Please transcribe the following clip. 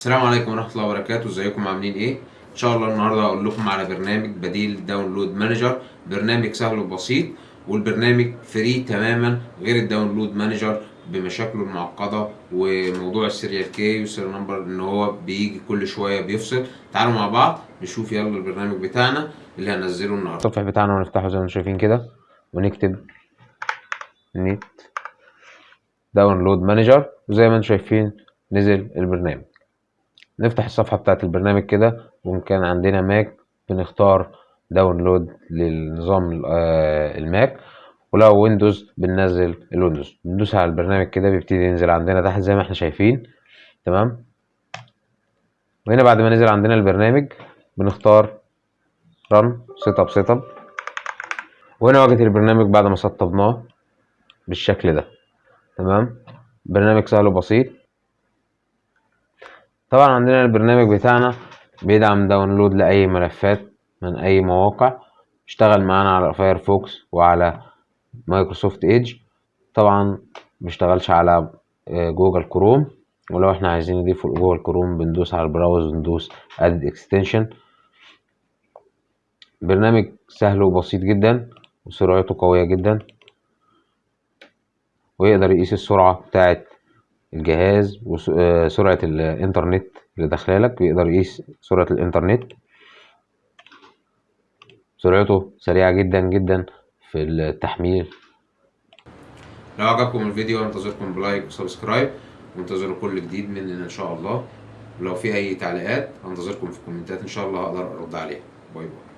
السلام عليكم ورحمة الله وبركاته. ازيكم؟ عاملين إيه؟ ان شاء الله النهارده هقول لكم على برنامج بديل download manager. برنامج سهل وبسيط والبرنامج free تماما غير ال download manager بمشاكله المعقدة وموضوع ال serial key وال serial number إن هو بيجي كل شوية بيفصل. تعالوا مع بعض نشوف يلا البرنامج بتاعنا اللي هنزله النهارده. التصفح بتاعنا ونفتحه زي ما أنتم شايفين كده ونكتب Neat Download Manager. وزي ما أنتم شايفين نزل البرنامج. نفتح الصفحة بتاعت البرنامج كده كان عندنا Mac بنختار download للنظام آه، ال Mac. ولو Windows بننزل ال Windows بندوس على البرنامج كده بيبتدي ينزل عندنا تحت زي ما إحنا شايفين. تمام؟ وهنا بعد ما نزل عندنا البرنامج بنختار run setup setup وهنا واجهة البرنامج بعد ما سطبناه بالشكل ده. تمام؟ برنامج سهل وبسيط. طبعا عندنا البرنامج بتاعنا بيدعم download لأي ملفات من أي مواقع. اشتغل معانا على Firefox وعلى Microsoft Edge طبعا مبيشتغلش على آه، Google Chrome ولو إحنا عايزين نضيفه ل Google Chrome بندوس على ال browse وندوس add extension برنامج سهل وبسيط جدا وسرعته قوية جدا. ويقدر يقيس السرعة بتاعة الجهاز وسرعة الإنترنت اللي داخلالك بيقدر يقيس سرعة الإنترنت. سرعته سريعة جدا جدا في التحميل. لو عجبكم الفيديو انتظركم ب like و subscribe وانتظروا كل جديد مننا إن شاء الله. ولو في أي تعليقات انتظركم في الكومنتات إن شاء الله هقدر أرد عليها. bye bye.